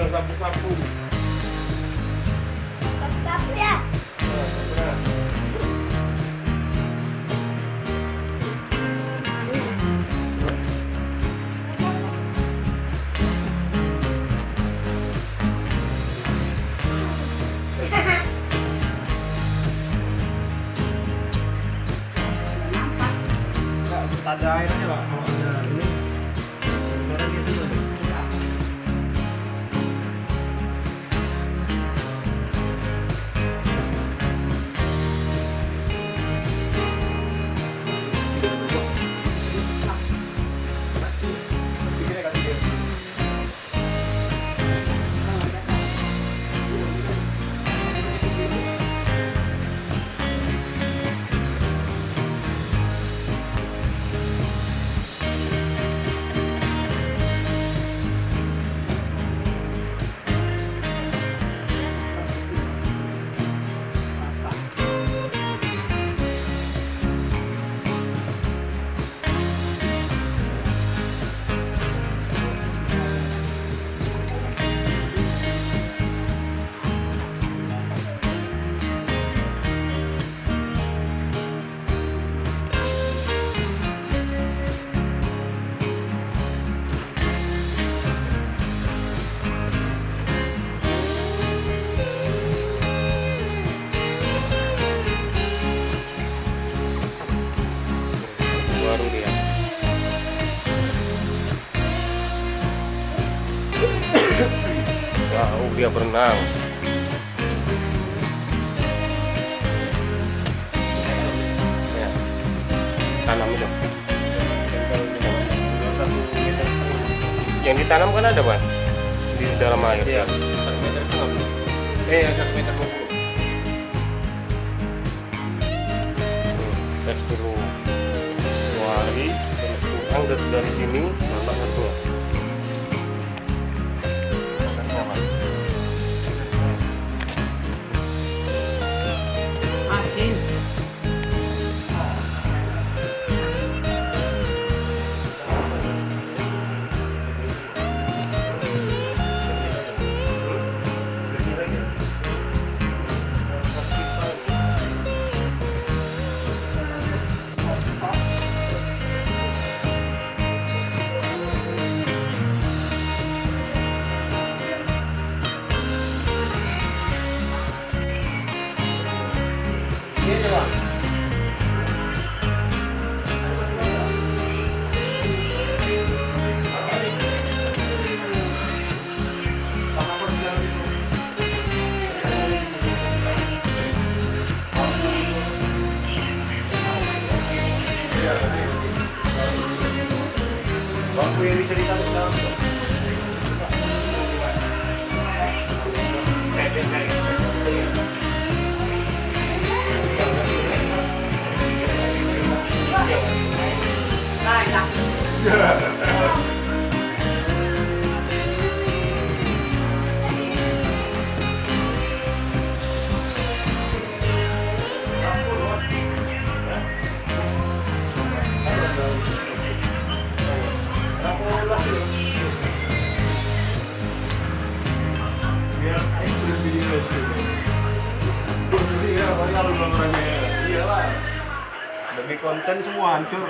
tinggal sapu-sapu Sapu ya. ada airnya pak dia berenang. Ya. Tanam itu. Yang ditanam kan ada bang di dalam air Iya. ya satu meter setengah eh satu meter dua puluh. Tes dulu. Hari pulang dari, dari sini Bangku yang bisa ditaruh Demi konten semua hancur.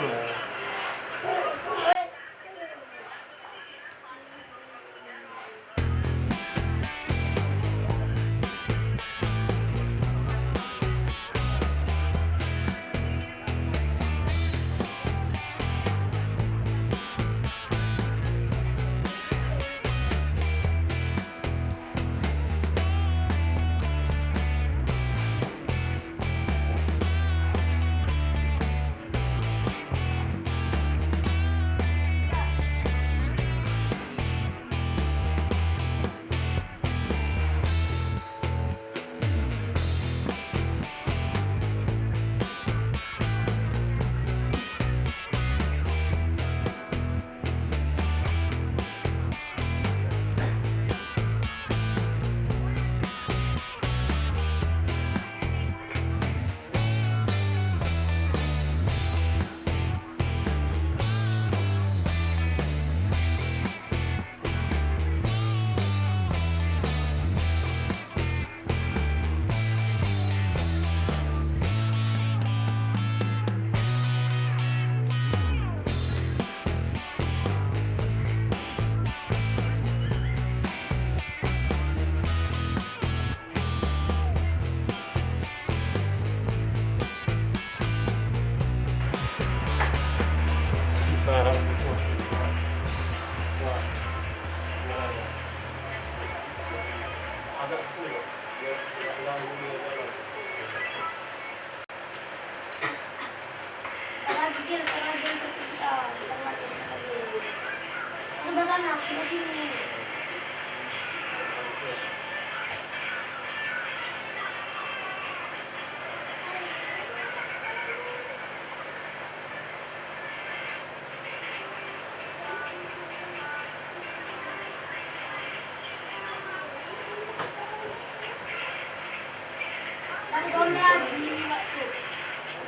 Dan kau lagi,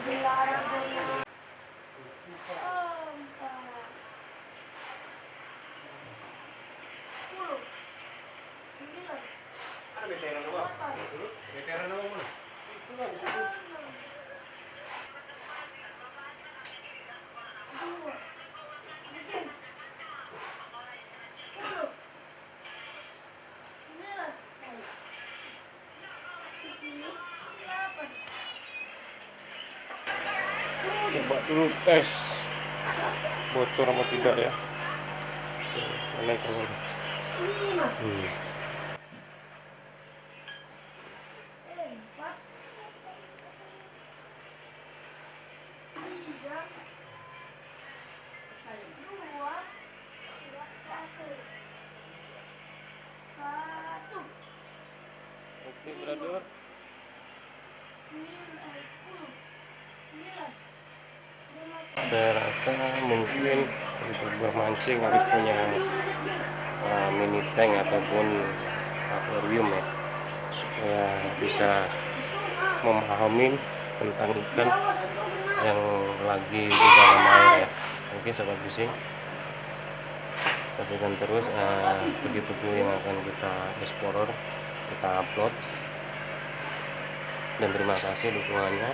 tuh. Coba dulu tes bocor apa tidak ya? Lima hmm. oke brother. Sembilan sepuluh. Sembilan saya rasa mungkin untuk bermancing harus punya uh, mini tank ataupun akuarium ya. Supaya bisa memahami tentang ikan yang lagi di dalam air ya. Oke sobat fishing saksikan terus uh, video-video yang akan kita explore kita upload. Dan terima kasih dukungannya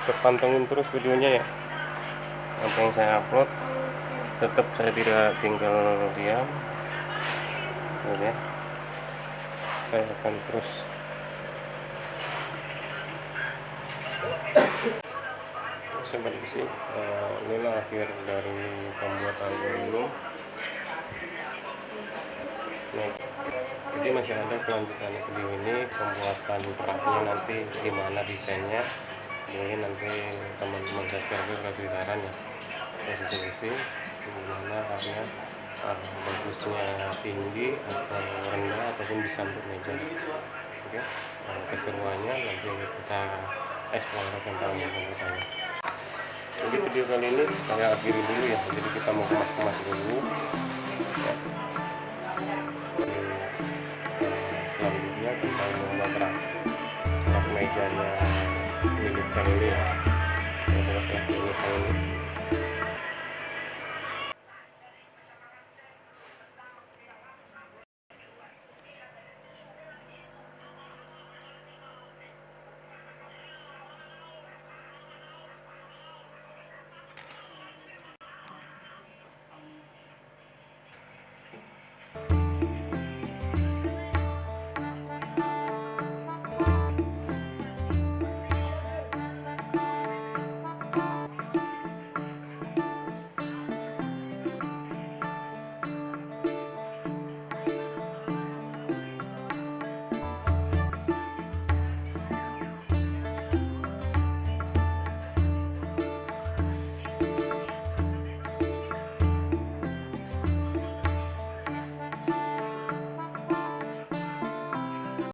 tetap pantengin terus videonya ya. Apa yang saya upload tetap saya tidak tinggal diam. Oke. Saya akan terus. Sobat isi eh, inilah akhir dari pembuatan ini. Nah, jadi masih ada kelanjutan video ini pembuatan peraknya nanti gimana desainnya mungkin nanti teman-teman subscriber kasih saran ya. Posisi gimana harusnya uh, bagusnya tinggi atau rendah ataupun bisa untuk meja. Oke uh, keseruannya nanti kita explore tentang pembuatannya jadi video kali ini saya akhiri dulu ya. Jadi kita mau kemas-kemas dulu. Ya. Eh, selanjutnya membuat rak rak mejanya kali ini ya. Ya, ya, ini kali ini